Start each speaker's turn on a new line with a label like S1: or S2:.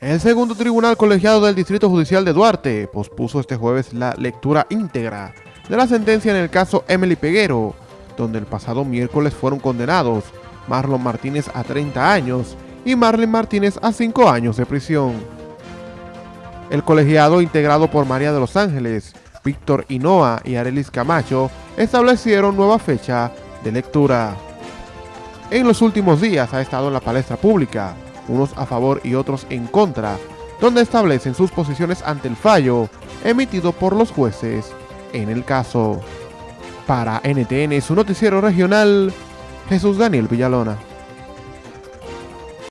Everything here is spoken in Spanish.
S1: El segundo tribunal colegiado del Distrito Judicial de Duarte pospuso este jueves la lectura íntegra de la sentencia en el caso Emily Peguero, donde el pasado miércoles fueron condenados Marlon Martínez a 30 años y Marlene Martínez a 5 años de prisión. El colegiado, integrado por María de los Ángeles, Víctor Hinoa y Arelis Camacho, establecieron nueva fecha de lectura. En los últimos días ha estado en la palestra pública unos a favor y otros en contra, donde establecen sus posiciones ante el fallo emitido por los jueces en el caso. Para NTN, su noticiero regional, Jesús Daniel Villalona.